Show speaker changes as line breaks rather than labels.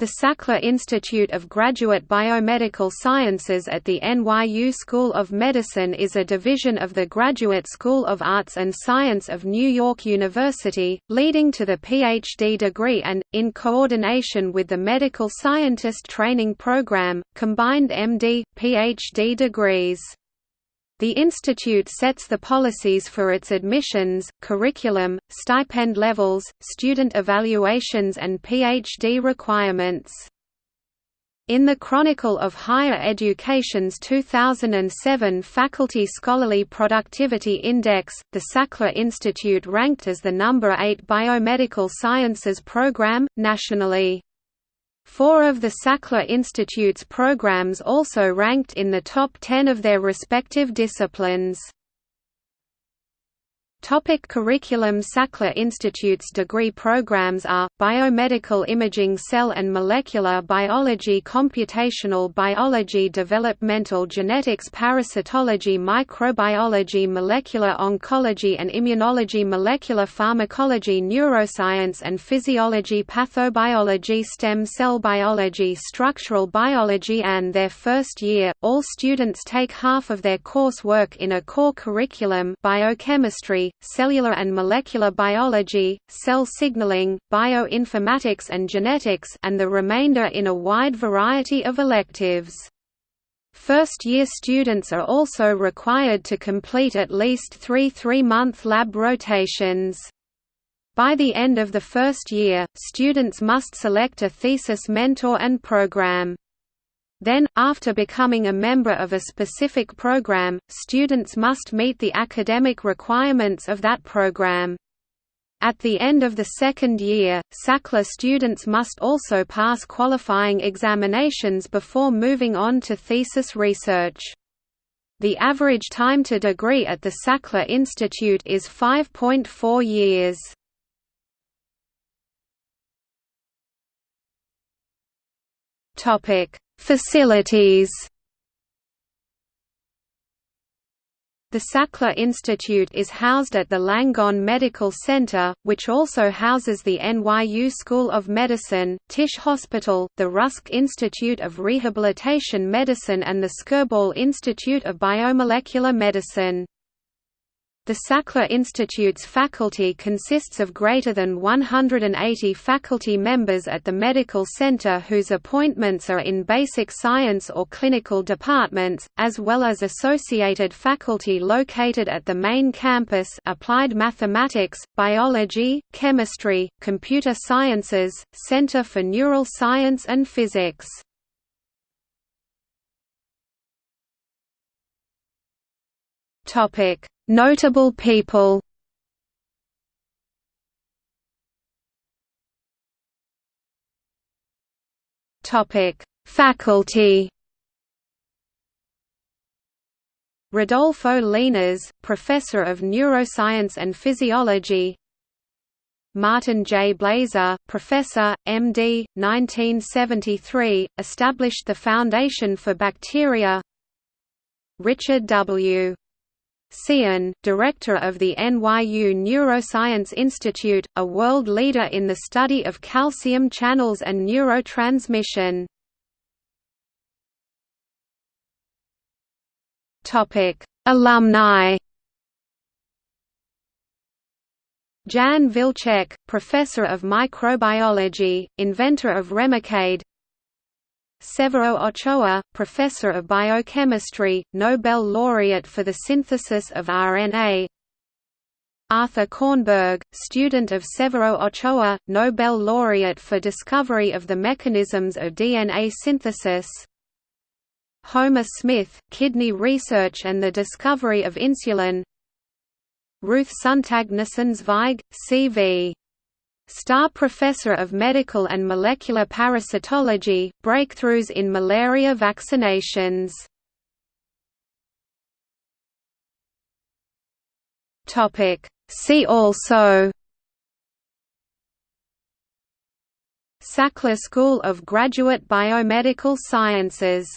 The Sackler Institute of Graduate Biomedical Sciences at the NYU School of Medicine is a division of the Graduate School of Arts and Science of New York University, leading to the PhD degree and, in coordination with the Medical Scientist Training Program, combined MD, PhD degrees. The institute sets the policies for its admissions, curriculum, stipend levels, student evaluations and PhD requirements. In the Chronicle of Higher Education's 2007 Faculty Scholarly Productivity Index, the Sackler Institute ranked as the number 8 biomedical sciences program, nationally. Four of the Sackler Institute's programs also ranked in the top 10 of their respective disciplines. Topic curriculum Sackler Institute's degree programs are, Biomedical Imaging Cell and Molecular Biology Computational Biology Developmental Genetics Parasitology Microbiology Molecular Oncology and Immunology Molecular Pharmacology Neuroscience and Physiology Pathobiology Stem Cell Biology Structural Biology and their first year, all students take half of their coursework in a core curriculum biochemistry, cellular and molecular biology, cell signaling, bioinformatics and genetics and the remainder in a wide variety of electives. First-year students are also required to complete at least three three-month lab rotations. By the end of the first year, students must select a thesis mentor and program. Then, after becoming a member of a specific program, students must meet the academic requirements of that program. At the end of the second year, Sackler students must also pass qualifying examinations before moving on to thesis research. The average time to degree at the Sackler Institute is 5.4 years. Facilities The Sackler Institute is housed at the Langone Medical Center, which also houses the NYU School of Medicine, Tisch Hospital, the Rusk Institute of Rehabilitation Medicine and the Skirball Institute of Biomolecular Medicine. The Sackler Institute's faculty consists of greater than 180 faculty members at the medical center whose appointments are in basic science or clinical departments, as well as associated faculty located at the main campus applied mathematics, biology, chemistry, computer sciences, Center for Neural Science and Physics. Topic Notable people Topic: Faculty. Rodolfo Linares, Professor of Neuroscience and Physiology. Martin J. Blaser, Professor, M.D., 1973, established the Foundation for Bacteria. Richard W. Tsien, director of the NYU Neuroscience Institute, a world leader in the study of calcium channels and neurotransmission. Alumni Jan Vilcek, professor of microbiology, inventor of Remicade Severo Ochoa, professor of biochemistry, Nobel laureate for the synthesis of RNA Arthur Kornberg, student of Severo Ochoa, Nobel laureate for discovery of the mechanisms of DNA synthesis. Homer Smith, kidney research and the discovery of insulin. Ruth Sonntag Nussenzweig, C.V. Starr Professor of Medical and Molecular Parasitology, breakthroughs in malaria vaccinations. See also Sackler School of Graduate Biomedical Sciences